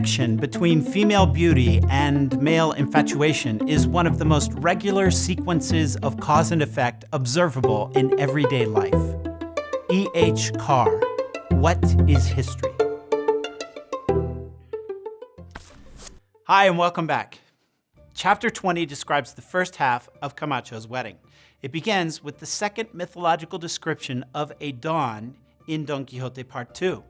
connection between female beauty and male infatuation is one of the most regular sequences of cause and effect observable in everyday life. E. H. Carr, What is History? Hi, and welcome back. Chapter 20 describes the first half of Camacho's wedding. It begins with the second mythological description of a dawn in Don Quixote Part 2.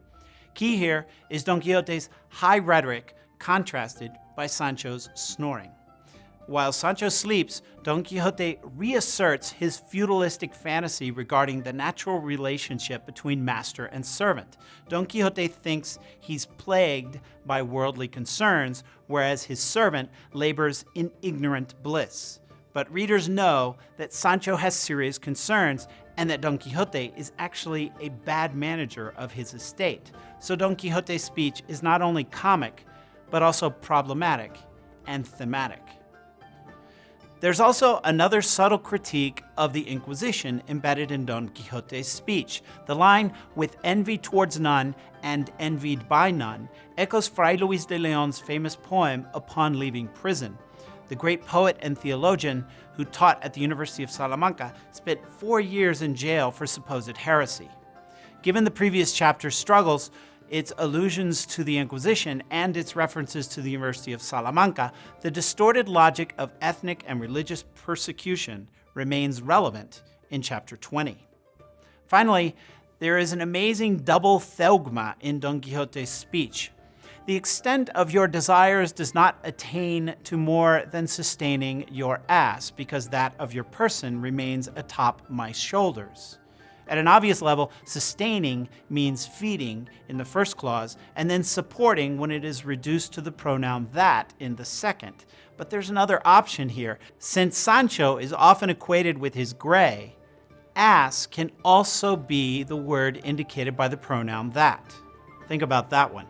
Key here is Don Quixote's high rhetoric contrasted by Sancho's snoring. While Sancho sleeps, Don Quixote reasserts his feudalistic fantasy regarding the natural relationship between master and servant. Don Quixote thinks he's plagued by worldly concerns, whereas his servant labors in ignorant bliss. But readers know that Sancho has serious concerns and that Don Quixote is actually a bad manager of his estate. So Don Quixote's speech is not only comic, but also problematic and thematic. There's also another subtle critique of the Inquisition embedded in Don Quixote's speech. The line, with envy towards none and envied by none, echoes Fray Luis de Leon's famous poem Upon Leaving Prison. The great poet and theologian who taught at the University of Salamanca spent four years in jail for supposed heresy. Given the previous chapter's struggles, its allusions to the Inquisition, and its references to the University of Salamanca, the distorted logic of ethnic and religious persecution remains relevant in chapter 20. Finally, there is an amazing double zeugma in Don Quixote's speech. The extent of your desires does not attain to more than sustaining your ass, because that of your person remains atop my shoulders. At an obvious level, sustaining means feeding in the first clause, and then supporting when it is reduced to the pronoun that in the second. But there's another option here. Since Sancho is often equated with his gray, ass can also be the word indicated by the pronoun that. Think about that one.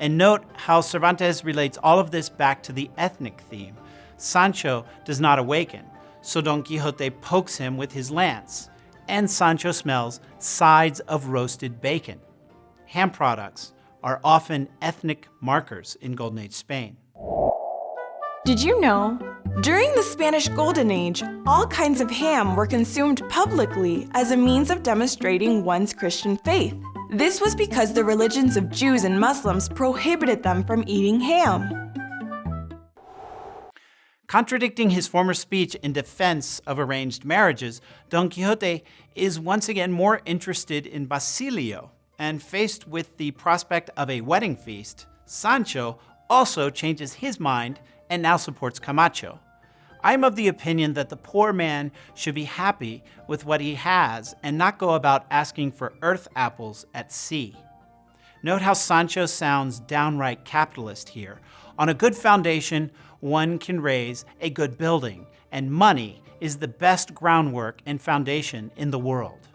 And note how Cervantes relates all of this back to the ethnic theme. Sancho does not awaken, so Don Quixote pokes him with his lance and Sancho smells sides of roasted bacon. Ham products are often ethnic markers in Golden Age Spain. Did you know? During the Spanish Golden Age, all kinds of ham were consumed publicly as a means of demonstrating one's Christian faith. This was because the religions of Jews and Muslims prohibited them from eating ham. Contradicting his former speech in defense of arranged marriages, Don Quixote is once again more interested in Basilio, and faced with the prospect of a wedding feast, Sancho also changes his mind and now supports Camacho. I am of the opinion that the poor man should be happy with what he has and not go about asking for earth apples at sea. Note how Sancho sounds downright capitalist here. On a good foundation, one can raise a good building, and money is the best groundwork and foundation in the world.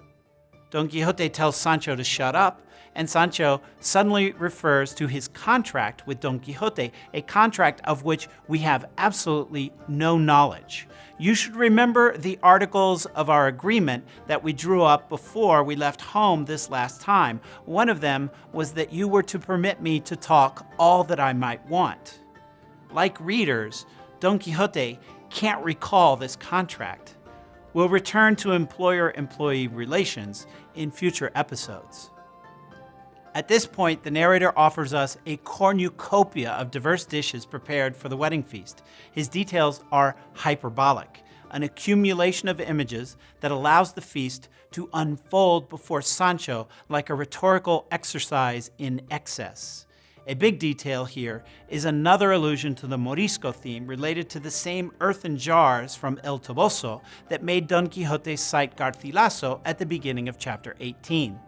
Don Quixote tells Sancho to shut up, and Sancho suddenly refers to his contract with Don Quixote, a contract of which we have absolutely no knowledge. You should remember the articles of our agreement that we drew up before we left home this last time. One of them was that you were to permit me to talk all that I might want. Like readers, Don Quixote can't recall this contract. We'll return to employer-employee relations in future episodes. At this point, the narrator offers us a cornucopia of diverse dishes prepared for the wedding feast. His details are hyperbolic, an accumulation of images that allows the feast to unfold before Sancho like a rhetorical exercise in excess. A big detail here is another allusion to the Morisco theme related to the same earthen jars from El Toboso that made Don Quixote cite Garcilaso at the beginning of chapter 18.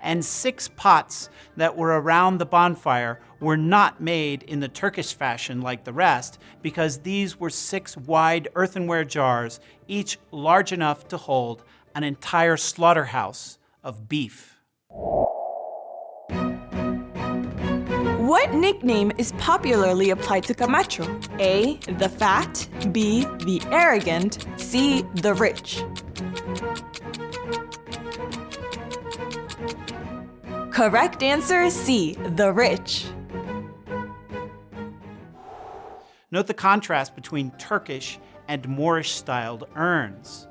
And six pots that were around the bonfire were not made in the Turkish fashion like the rest, because these were six wide earthenware jars, each large enough to hold an entire slaughterhouse of beef. What nickname is popularly applied to Camacho? A. The fat. B. The arrogant. C. The rich. Correct answer C. The rich. Note the contrast between Turkish and Moorish styled urns.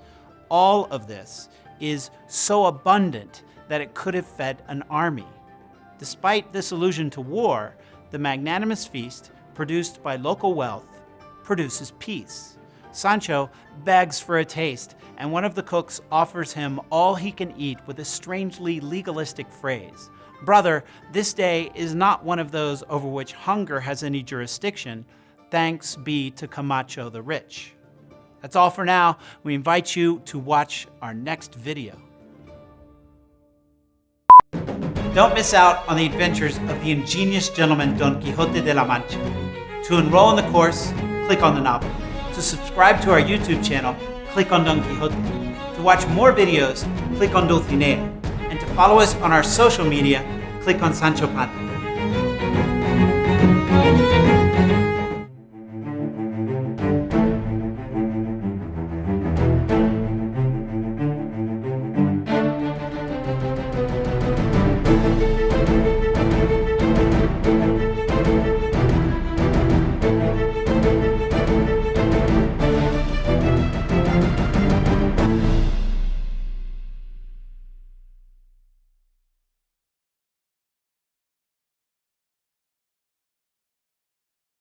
All of this is so abundant that it could have fed an army. Despite this allusion to war, the magnanimous feast, produced by local wealth, produces peace. Sancho begs for a taste, and one of the cooks offers him all he can eat with a strangely legalistic phrase. Brother, this day is not one of those over which hunger has any jurisdiction. Thanks be to Camacho the Rich. That's all for now. We invite you to watch our next video. Don't miss out on the adventures of the ingenious gentleman Don Quixote de la Mancha. To enroll in the course, click on the novel. To subscribe to our YouTube channel, click on Don Quixote. To watch more videos, click on Dulcinea. And to follow us on our social media, click on Sancho Panza.